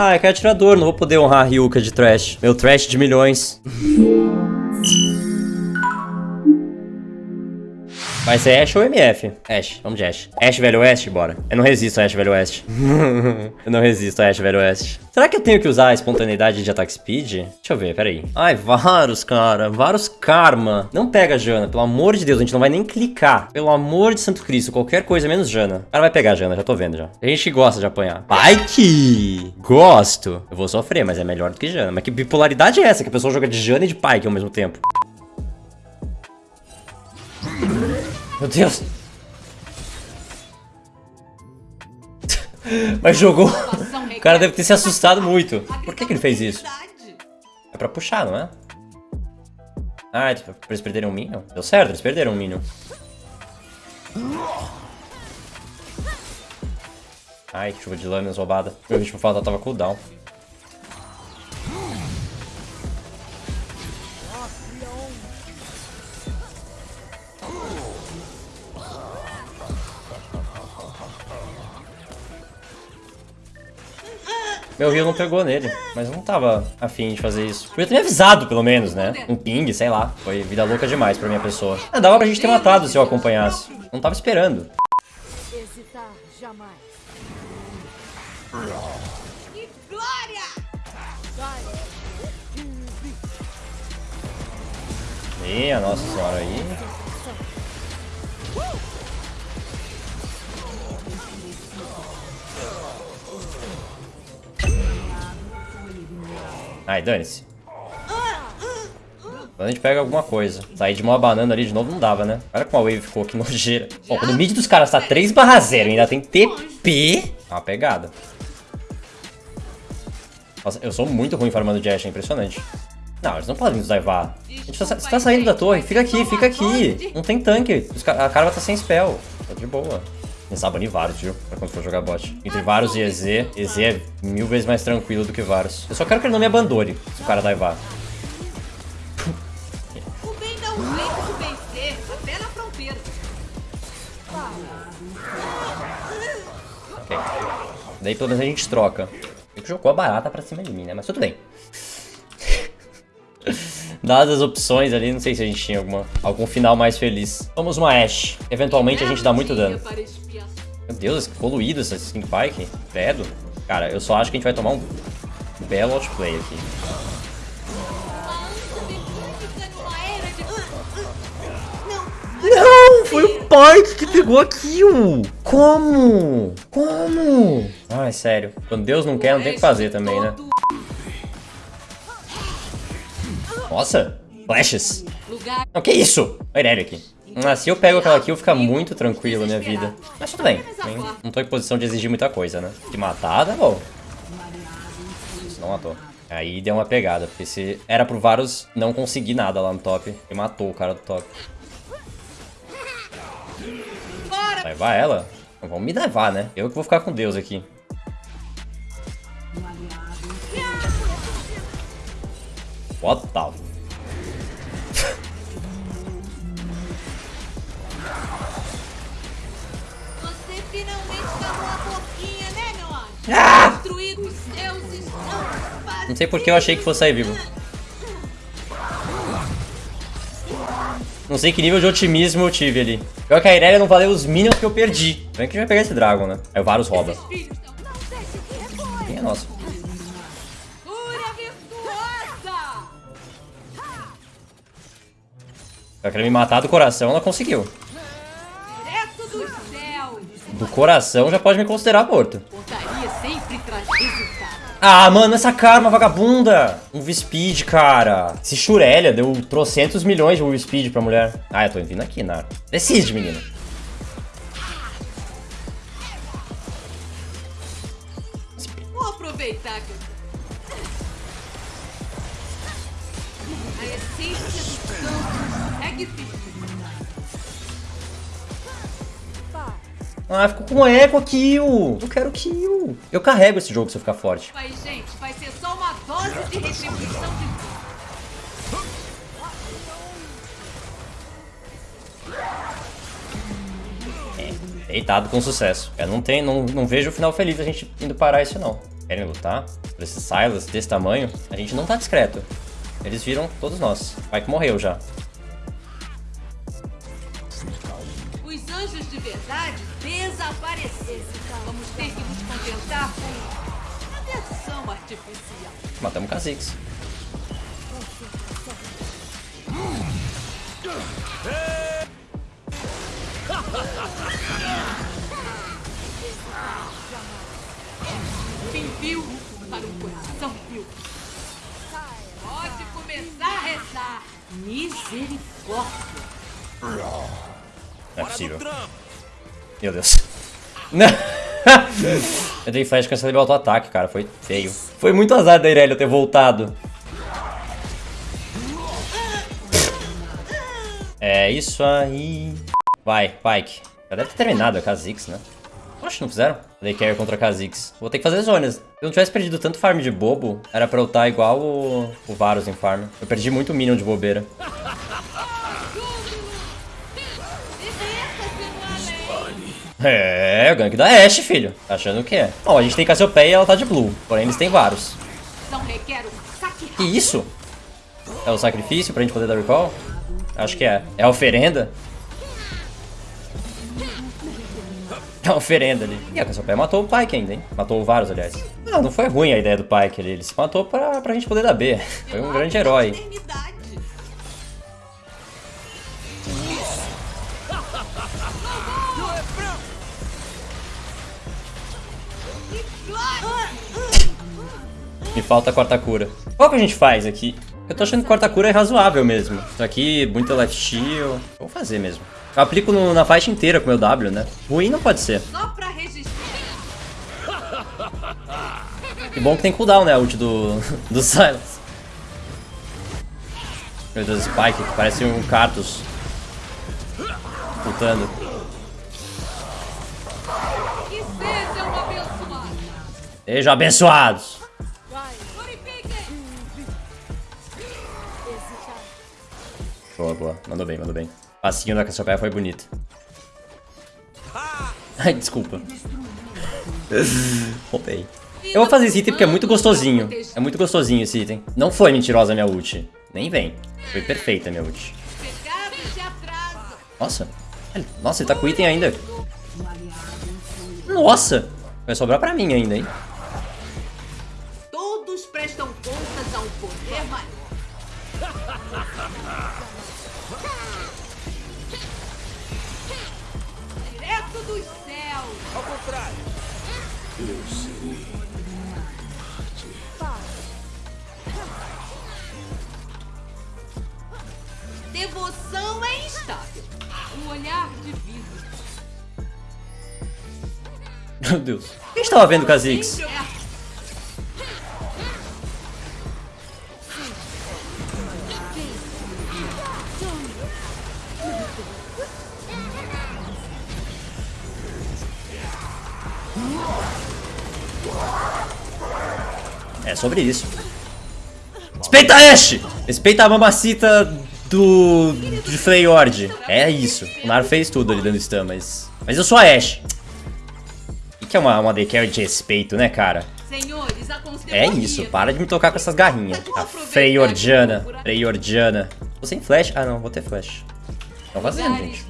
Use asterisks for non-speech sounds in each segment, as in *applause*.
Ah, é que é atirador, não vou poder honrar a Ryuka de trash. Meu trash de milhões. *laughs* Vai ser Ash ou MF? Ash, vamos de Ash. Ash Velho Oeste, bora. Eu não resisto a Ash Velho Oeste. *laughs* eu não resisto a Ash Velho Oeste. Será que eu tenho que usar a espontaneidade de Attack Speed? Deixa eu ver, peraí. Ai, Varus, cara. Varus Karma. Não pega Jana, pelo amor de Deus. A gente não vai nem clicar. Pelo amor de Santo Cristo, qualquer coisa menos Jana. O cara vai pegar Jana, já tô vendo já. A gente gosta de apanhar. Pike! Gosto. Eu vou sofrer, mas é melhor do que Jana. Mas que bipolaridade é essa? Que a pessoa joga de Jana e de Pike ao mesmo tempo. Meu Deus. Mas jogou. O cara deve ter se assustado muito. Por que, que ele fez isso? É pra puxar, não é? Ah, é pra eles perderem um Minion? Deu certo, eles perderam um Minion. Ai, chuva de lâminas roubada. Meu ritmo fatal tava cooldown. Meu rio não pegou nele, mas eu não tava afim de fazer isso. Podia ter me avisado, pelo menos, né? Um ping, sei lá. Foi vida louca demais pra minha pessoa. Ah, dava pra gente ter matado se eu acompanhasse. Não tava esperando. Hesitar jamais. Que glória! Minha nossa senhora aí. Ai, dane-se. Quando a gente pega alguma coisa. Sair de uma banana ali de novo não dava, né? Olha como a wave ficou, que *laughs* nojeira. Bom, quando o mid dos caras tá 3 barra 0 e ainda tem TP, é uma pegada. Nossa, eu sou muito ruim farmando Jash, é impressionante. Não, eles não podem nos daivar. A gente tá, você tá saindo da torre, fica aqui, fica aqui. Não tem tanque, a cara tá sem spell. Tá de boa. A banir Varus, viu? Pra quando for jogar bot. Entre Varus e EZ, EZ é mil vezes mais tranquilo do que Varus. Eu só quero que ele não me abandone, se o cara daivar. O bem dá um jeito de vencer, até na fronteira. Ok. Daí pelo menos a gente troca. Ele jogou a barata pra cima de mim, né? Mas tudo bem. *laughs* Dadas as opções ali, não sei se a gente tinha alguma, algum final mais feliz. Vamos uma Ashe. Eventualmente a gente dá muito dano. Meu Deus, poluído essa Skin Pike. Credo. Cara, eu só acho que a gente vai tomar um belo outplay aqui. Não, foi o Pike que pegou a kill. Como? Como? Ai, sério. Quando Deus não quer, não tem o que fazer também, né? Nossa, flashes. Não, que isso? Olha ele aqui. Ah, se eu pego aquela kill, fica muito tranquilo a minha vida. Mas tudo bem. Não tô em posição de exigir muita coisa, né? De matar, tá bom. Isso não matou. Aí deu uma pegada, porque se era pro Varus não conseguir nada lá no top, ele matou o cara do top. Vai, vai ela? Vamos me levar, né? Eu que vou ficar com Deus aqui. What the Ah! Não sei porque eu achei que fosse sair vivo. Não sei que nível de otimismo eu tive ali. Pior que a Irelia não valeu os minions que eu perdi. Vem que a gente vai pegar esse Dragon, né? Aí o Varus rouba. Quem é nosso? Ela queria me matar do coração, ela conseguiu. Do coração já pode me considerar morto. Ah, mano, essa karma vagabunda. Um V-Speed, cara. Esse Shurelia deu trocentos milhões de V-Speed pra mulher. Ah, eu tô vindo aqui, Nara. Decide, menino. Vou aproveitar que eu... A essência do campo é Ah, ficou com eco kill. Eu quero kill. Eu carrego esse jogo se eu ficar forte. Vai, gente, vai ser só uma dose de retribuição de... É, deitado com sucesso. Eu não, tem, não, não vejo o final feliz a gente indo parar isso, não. querem lutar por esses Silas desse tamanho, a gente não tá discreto. Eles viram todos nós. Vai que morreu já. De verdade desapareceram. Vamos ter que nos contentar com a versão artificial. Matamos Kha'Zix. Fim viu para um coração viu. Pode começar a rezar. Misericórdia. É possível. Meu Deus. *laughs* Eu dei flash cancelei meu auto-ataque, cara. Foi feio. Foi muito azar da Irelia ter voltado. É isso aí. Vai, Pike. Já deve ter terminado a Kha'Zix, né? Oxe, não fizeram? Dei carry contra Kha'Zix. Vou ter que fazer zonas. Se eu não tivesse perdido tanto farm de bobo, era pra eu estar igual o, o Varus em farm. Eu perdi muito minion de bobeira. É, o gank da Ashe, filho. Tá achando o que é? Ó, a gente tem Cassiopeia e ela tá de blue. Porém, eles têm Varus. Que isso? É o sacrifício pra gente poder dar recall? Acho que é. É a oferenda? É a oferenda ali. E a Cassiopeia matou o Pyke ainda, hein? Matou o Varus, aliás. Não, não foi ruim a ideia do Pyke ali. Ele se matou pra, pra gente poder dar B. Foi um grande herói. Me falta a quarta cura. Qual que a gente faz aqui? Eu tô achando que quarta cura é razoável mesmo. Isso aqui, muita left steal. Vou fazer mesmo. Eu aplico no- na faixa inteira com o meu W, né? Ruim não pode ser. Só pra registrar. Que bom que tem cooldown, né? A ult do, *laughs* do Silas. Meu Deus, Spike, que parece um Cartus. Lutando. Sejam abençoados. Sejam abençoados. Purifiquem. Boa, boa. Mandou bem, mandou bem. Passinho da Cassiopeia foi bonito. Ai, desculpa. *laughs* Roubei. Eu vou fazer esse item porque é muito gostosinho. É muito gostosinho esse item. Não foi mentirosa a minha ult. Nem vem. Foi perfeita a minha ult. Nossa. Ele- Nossa, ele tá com o item ainda. Nossa. Vai sobrar pra mim ainda, hein? Prestam contas a um poder maior. Direto dos céus. Ao contrário. Devoção é instável. Um olhar divino. Meu Deus. O que a gente tava vendo com é sobre isso. Respeita a Ashe! Respeita a mamacita do... de Freyord. É isso. O Nar fez tudo ali dando stun, mas... Mas eu sou a Ashe. O que é uma, uma DK de respeito, né, cara? É isso, para de me tocar com essas garrinhas. A Freyordiana. Freyordiana. Tô sem flash? Ah, não, vou ter flash. Tô fazendo, gente.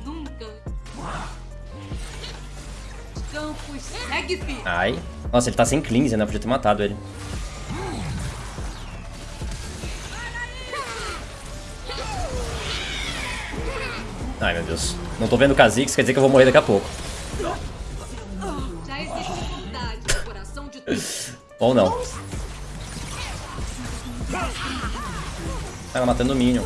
Ai. Nossa, ele tá sem cleanse, né? Podia ter matado ele. Ai, meu Deus. Não tô vendo o Kha'Zix, quer dizer que eu vou morrer daqui a pouco. Ou não. Ela matando o Minion.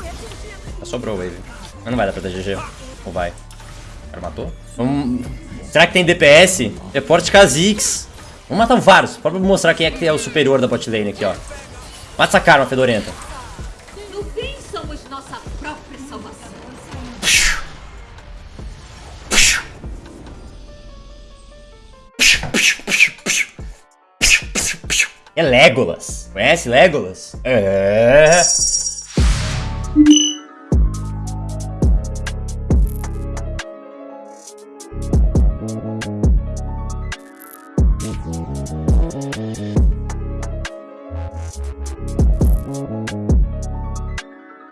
Já sobrou o Wave. Mas não vai dar pra dar GG. Ou vai? O cara matou? Vamos... Será que tem DPS? Reporte Kha'Zix. Vamos matar vários. Só pra mostrar quem é que é o superior da bot lane aqui, ó. Mata essa karma, fedorenta. É Legolas. Conhece Legolas? É.